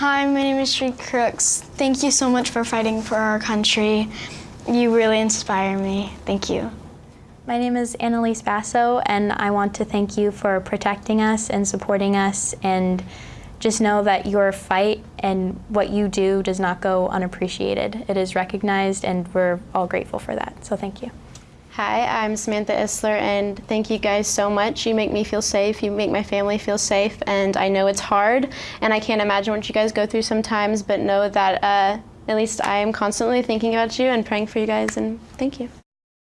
Hi, my name is Shree Crooks. Thank you so much for fighting for our country. You really inspire me. Thank you. My name is Annalise Basso, and I want to thank you for protecting us and supporting us, and just know that your fight and what you do does not go unappreciated. It is recognized, and we're all grateful for that. So thank you. Hi, I'm Samantha Isler, and thank you guys so much. You make me feel safe, you make my family feel safe, and I know it's hard, and I can't imagine what you guys go through sometimes, but know that uh, at least I am constantly thinking about you and praying for you guys, and thank you.